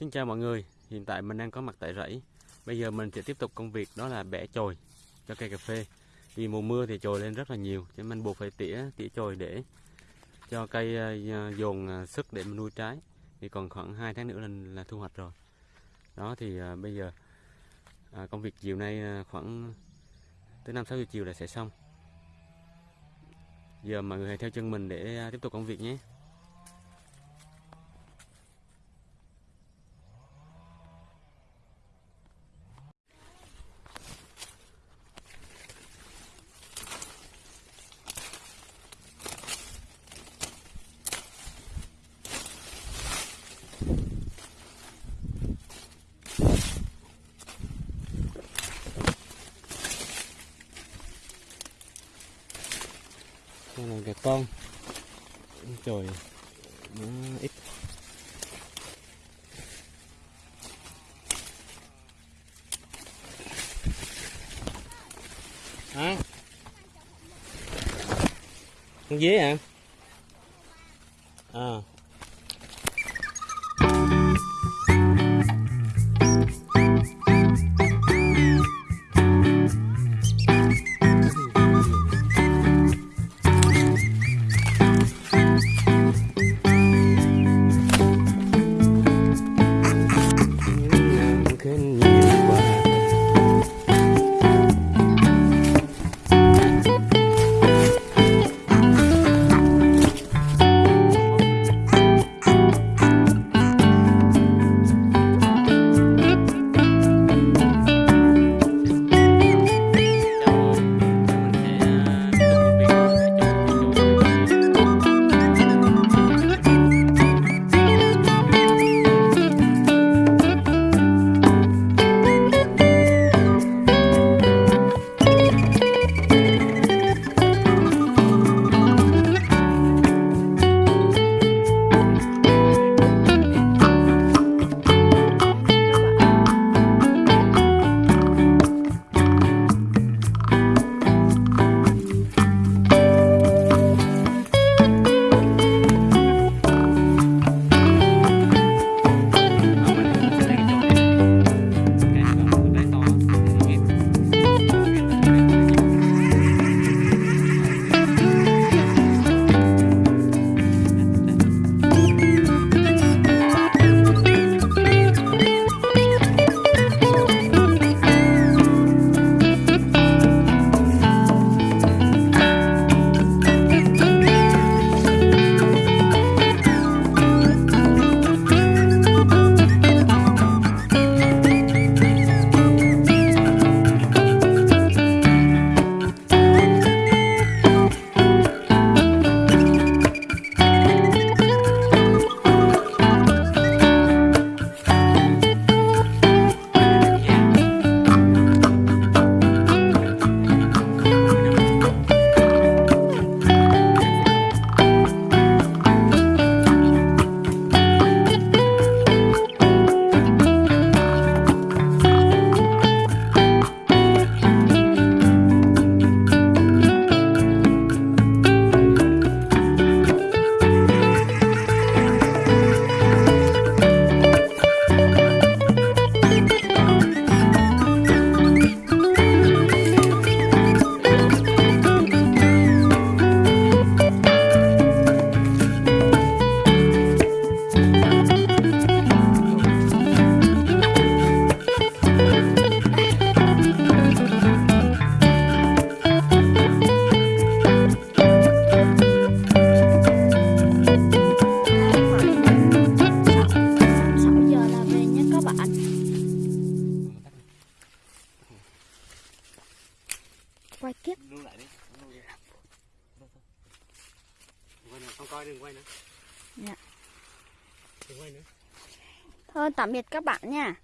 Xin chào mọi người, hiện tại mình đang có mặt tại rẫy. Bây giờ mình sẽ tiếp tục công việc đó là bẻ chồi cho cây cà phê. Vì mùa mưa thì chồi lên rất là nhiều, cho nên mình buộc phải tỉa tỉa chồi để cho cây ờ, dồn ờ, sức để mình nuôi trái. Thì còn khoảng 2 tháng nữa là, là thu hoạch rồi. Đó thì à, bây giờ à, công việc chiều nay khoảng tới 5 6 giờ chiều là sẽ xong. Giờ mọi người hãy theo chân mình để tiếp tục công việc nhé. Này gà con Trời Nó ít Hả? Con dế à? À quay tiếp Lưu lại đi. Quay nữa, không coi đừng quay nữa. Dạ. Đừng quay nữa. thôi tạm biệt các bạn nha